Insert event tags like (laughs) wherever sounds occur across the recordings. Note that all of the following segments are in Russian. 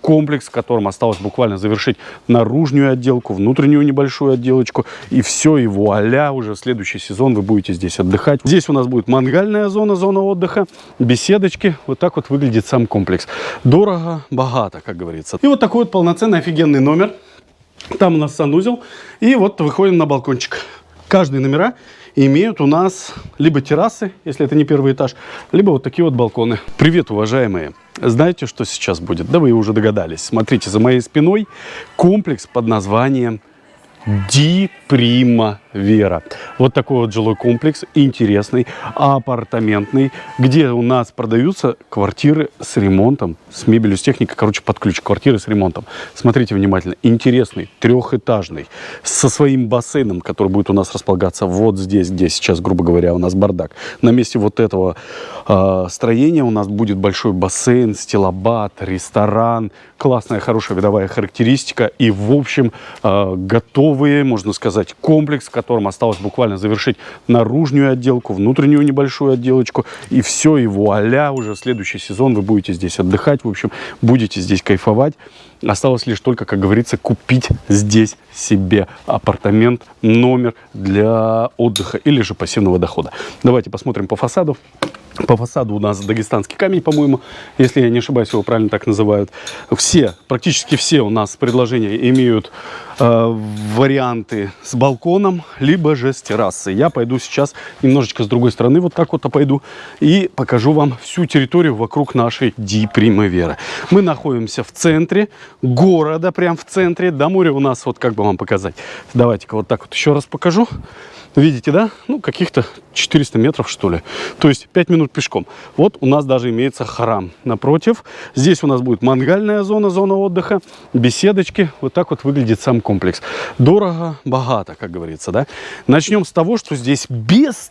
комплекс, в котором осталось буквально завершить наружную отделку, внутреннюю небольшую отделочку. И все, и вуаля, уже следующий сезон вы будете здесь отдыхать. Здесь у нас будет мангальная зона, зона отдыха, беседочки. Вот так вот выглядит сам комплекс. Дорого, богато, как говорится. И вот такой вот полноценный офигенный номер. Там у нас санузел. И вот выходим на балкончик. Каждые номера имеют у нас либо террасы, если это не первый этаж, либо вот такие вот балконы. Привет, уважаемые! Знаете, что сейчас будет? Да вы уже догадались. Смотрите, за моей спиной комплекс под названием Ди Прима Вера. Вот такой вот жилой комплекс, интересный, апартаментный, где у нас продаются квартиры с ремонтом, с мебелью, с техникой, короче, под ключ, квартиры с ремонтом. Смотрите внимательно, интересный, трехэтажный, со своим бассейном, который будет у нас располагаться вот здесь, где сейчас, грубо говоря, у нас бардак. На месте вот этого э, строения у нас будет большой бассейн, стилобат, ресторан, классная, хорошая видовая характеристика и, в общем, э, готовые, можно сказать, комплекс, котором осталось буквально завершить наружную отделку, внутреннюю небольшую отделочку. И все, и вуаля, уже в следующий сезон вы будете здесь отдыхать, в общем, будете здесь кайфовать. Осталось лишь только, как говорится, купить здесь себе апартамент, номер для отдыха или же пассивного дохода. Давайте посмотрим по фасаду. По фасаду у нас дагестанский камень, по-моему, если я не ошибаюсь, его правильно так называют. Все, практически все у нас предложения имеют э, варианты с балконом, либо же с террасой. Я пойду сейчас немножечко с другой стороны, вот так вот пойду, и покажу вам всю территорию вокруг нашей Ди Примавера. Мы находимся в центре города, прям в центре. До моря у нас, вот как бы вам показать. Давайте-ка вот так вот еще раз покажу. Видите, да? Ну, каких-то 400 метров, что ли. То есть 5 минут пешком. Вот у нас даже имеется храм напротив. Здесь у нас будет мангальная зона, зона отдыха, беседочки. Вот так вот выглядит сам комплекс. Дорого, богато, как говорится, да? Начнем с того, что здесь без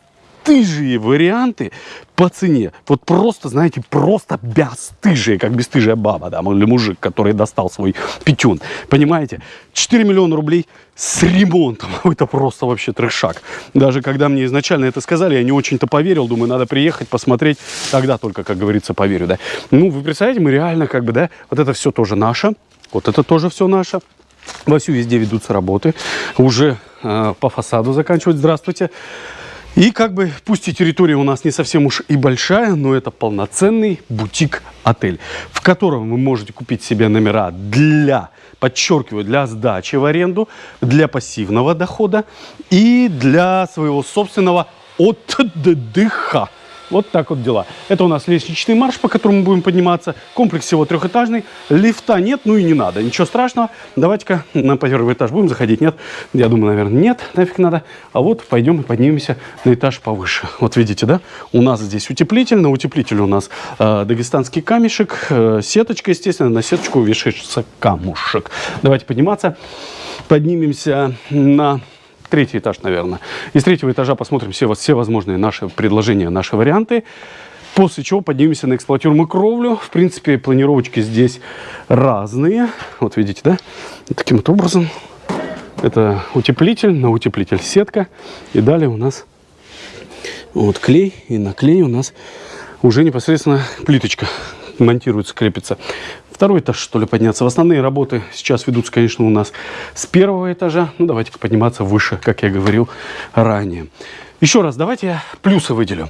бесстыжие варианты по цене. Вот просто, знаете, просто бесстыжие, как бесстыжая баба, да, или мужик, который достал свой пятюн. Понимаете? 4 миллиона рублей с ремонтом. (laughs) Это просто вообще трешак. Даже когда мне изначально это сказали, я не очень-то поверил. Думаю, надо приехать, посмотреть. Тогда только, как говорится, поверю, да. Ну, вы представляете, мы реально как бы, да, вот это все тоже наше. Вот это тоже все наше. Вовсю везде ведутся работы. Уже э, по фасаду заканчивать. Здравствуйте. И как бы, пусть и территория у нас не совсем уж и большая, но это полноценный бутик-отель, в котором вы можете купить себе номера для, подчеркиваю, для сдачи в аренду, для пассивного дохода и для своего собственного отдыха. Вот так вот дела. Это у нас лестничный марш, по которому будем подниматься. Комплекс всего трехэтажный. Лифта нет, ну и не надо. Ничего страшного. Давайте-ка на первый этаж будем заходить. Нет? Я думаю, наверное, нет. Нафиг надо. А вот пойдем и поднимемся на этаж повыше. Вот видите, да? У нас здесь утеплитель. На утеплителе у нас э, дагестанский камешек. Э, сеточка, естественно. На сеточку вешается камушек. Давайте подниматься. Поднимемся на третий этаж, наверное. Из третьего этажа посмотрим все, все возможные наши предложения, наши варианты. После чего поднимемся на эксплуатируемую кровлю. В принципе, планировочки здесь разные. Вот видите, да? Таким вот образом. Это утеплитель, на утеплитель сетка. И далее у нас вот клей. И на клей у нас уже непосредственно плиточка монтируется, крепится второй этаж, что ли, подняться. В основные работы сейчас ведутся, конечно, у нас с первого этажа. Ну, давайте подниматься выше, как я говорил ранее. Еще раз, давайте я плюсы выделю.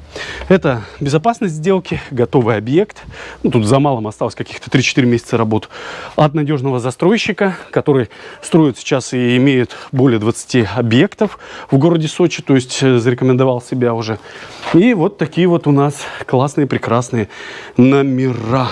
Это безопасность сделки, готовый объект. Ну, тут за малым осталось каких-то 3-4 месяца работ от надежного застройщика, который строит сейчас и имеет более 20 объектов в городе Сочи, то есть э, зарекомендовал себя уже. И вот такие вот у нас классные, прекрасные номера.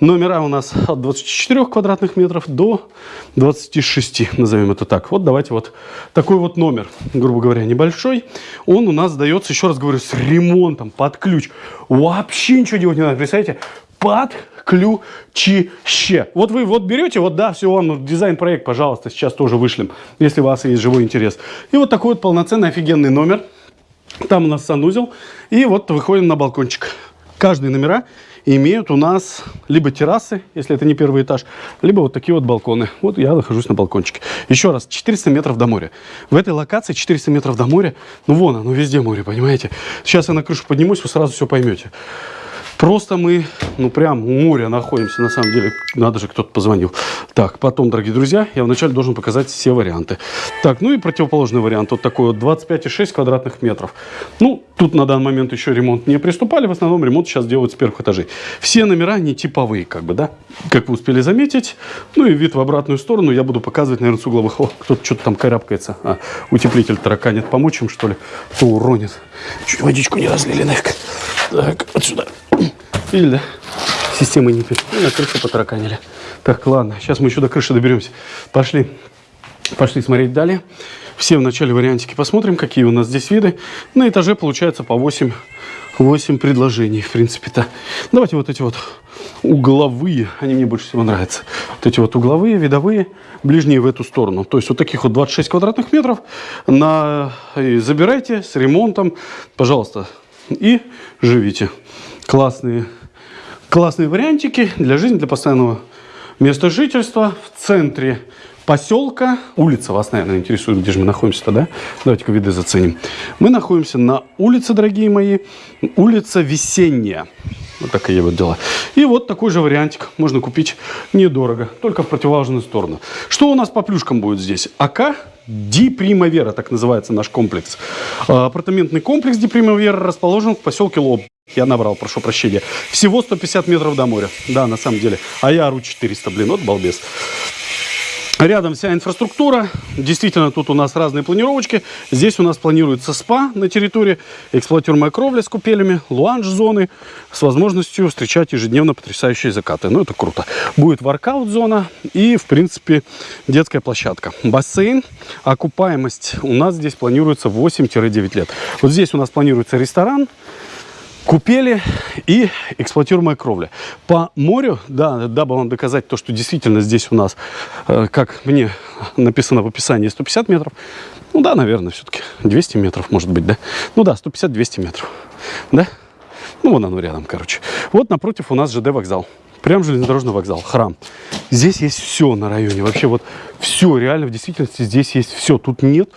Номера у нас от 24 квадратных метров до 26, назовем это так. Вот давайте вот такой вот номер, грубо говоря, небольшой. Он у нас сдается, еще раз говорю, с ремонтом, под ключ. Вообще ничего делать не надо, представляете? Под ключище. Вот вы вот берете, вот да, все, вам дизайн-проект, пожалуйста, сейчас тоже вышлем, если у вас есть живой интерес. И вот такой вот полноценный офигенный номер. Там у нас санузел. И вот выходим на балкончик. Каждые номера имеют у нас либо террасы, если это не первый этаж, либо вот такие вот балконы. Вот я нахожусь на балкончике. Еще раз, 400 метров до моря. В этой локации 400 метров до моря. Ну вон оно, везде море, понимаете? Сейчас я на крышу поднимусь, вы сразу все поймете. Просто мы, ну, прям у моря находимся, на самом деле. Надо же, кто-то позвонил. Так, потом, дорогие друзья, я вначале должен показать все варианты. Так, ну и противоположный вариант. Вот такой вот 25,6 квадратных метров. Ну, тут на данный момент еще ремонт не приступали. В основном ремонт сейчас делают с первых этажей. Все номера не типовые, как бы, да? Как вы успели заметить. Ну и вид в обратную сторону я буду показывать, наверное, с угловых. О, кто-то что-то там карабкается. А, утеплитель тараканит. Помочь им, что ли? То уронит. Чуть водичку не разлили нафиг. Так, вот сюда. Видели, да? Система не пишет. И на крышу потараканили. Так, ладно. Сейчас мы еще до крыши доберемся. Пошли. Пошли смотреть далее. Все в начале вариантики посмотрим, какие у нас здесь виды. На этаже получается по 8, 8 предложений, в принципе-то. Давайте вот эти вот угловые, они мне больше всего нравятся. Вот эти вот угловые, видовые, ближние в эту сторону. То есть вот таких вот 26 квадратных метров. На... Забирайте с ремонтом, пожалуйста, и живите. Классные, классные вариантики для жизни, для постоянного места жительства в центре поселка. Улица вас, наверное, интересует, где же мы находимся тогда. Давайте-ка виды заценим. Мы находимся на улице, дорогие мои, улица Весенняя. Вот такие вот дела. И вот такой же вариантик можно купить недорого, только в противоположную сторону. Что у нас по плюшкам будет здесь? АК Ди Примавера, так называется наш комплекс. А, апартаментный комплекс Ди Примавера расположен в поселке Лоб. Я набрал, прошу прощения. Всего 150 метров до моря. Да, на самом деле. А я ору 400, блин, вот балбес. Рядом вся инфраструктура. Действительно, тут у нас разные планировочки. Здесь у нас планируется спа на территории, эксплуатируемая кровля с купелями, луанж-зоны с возможностью встречать ежедневно потрясающие закаты. Ну, это круто. Будет воркаут-зона и, в принципе, детская площадка. Бассейн. Окупаемость у нас здесь планируется 8-9 лет. Вот здесь у нас планируется ресторан купели и эксплуатируемая кровля. По морю, да, дабы вам доказать то, что действительно здесь у нас, э, как мне написано в описании, 150 метров. Ну да, наверное, все-таки 200 метров, может быть, да? Ну да, 150-200 метров, да? Ну, вон оно рядом, короче. Вот напротив у нас ЖД вокзал. Прям железнодорожный вокзал, храм. Здесь есть все на районе. Вообще вот все, реально, в действительности здесь есть все. Тут нет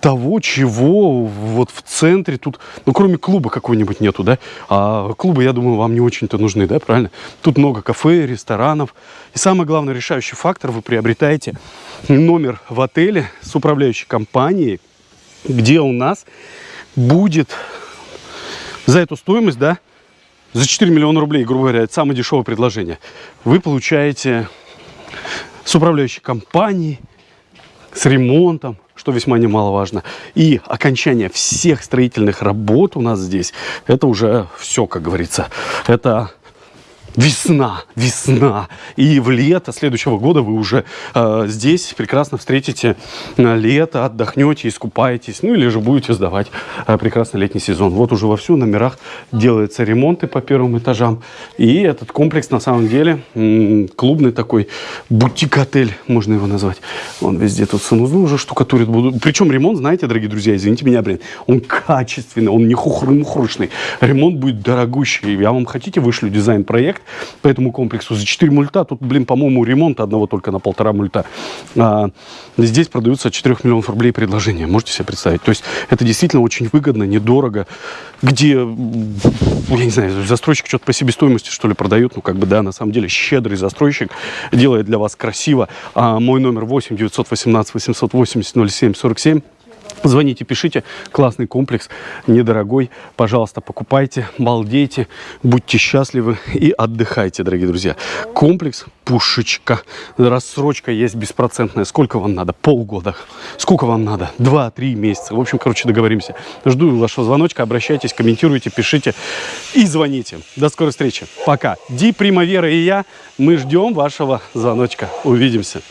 того, чего вот в центре тут, ну, кроме клуба какой-нибудь нету, да? А клубы, я думаю, вам не очень-то нужны, да, правильно? Тут много кафе, ресторанов. И самый главный решающий фактор, вы приобретаете номер в отеле с управляющей компанией, где у нас будет за эту стоимость, да, за 4 миллиона рублей, грубо говоря, это самое дешевое предложение, вы получаете с управляющей компанией, с ремонтом, что весьма немаловажно. И окончание всех строительных работ у нас здесь, это уже все, как говорится. Это Весна, весна. И в лето следующего года вы уже э, здесь прекрасно встретите э, лето, отдохнете, искупаетесь. Ну или же будете сдавать э, прекрасный летний сезон. Вот уже во всю номерах делаются ремонты по первым этажам. И этот комплекс на самом деле клубный такой бутик-отель, можно его назвать. Он везде тут санузлы уже штукатурит. Будут. Причем ремонт, знаете, дорогие друзья, извините меня, блин, он качественный, он не хухры-мухрышный. Ремонт будет дорогущий. Я вам хотите, вышлю дизайн-проект по этому комплексу за 4 мульта. Тут, блин, по-моему, ремонт одного только на полтора мульта. А, здесь продаются 4 миллионов рублей предложения. Можете себе представить? То есть это действительно очень выгодно, недорого. Где, я не знаю, застройщик что-то по себестоимости, что ли, продает. Ну, как бы, да, на самом деле щедрый застройщик делает для вас красиво. А мой номер 8 918 880 07 47. Звоните, пишите. Классный комплекс, недорогой. Пожалуйста, покупайте, балдейте, будьте счастливы и отдыхайте, дорогие друзья. Комплекс Пушечка. Рассрочка есть беспроцентная. Сколько вам надо? Полгода. Сколько вам надо? Два-три месяца. В общем, короче, договоримся. Жду вашего звоночка. Обращайтесь, комментируйте, пишите и звоните. До скорой встречи. Пока. Ди Примавера и я, мы ждем вашего звоночка. Увидимся.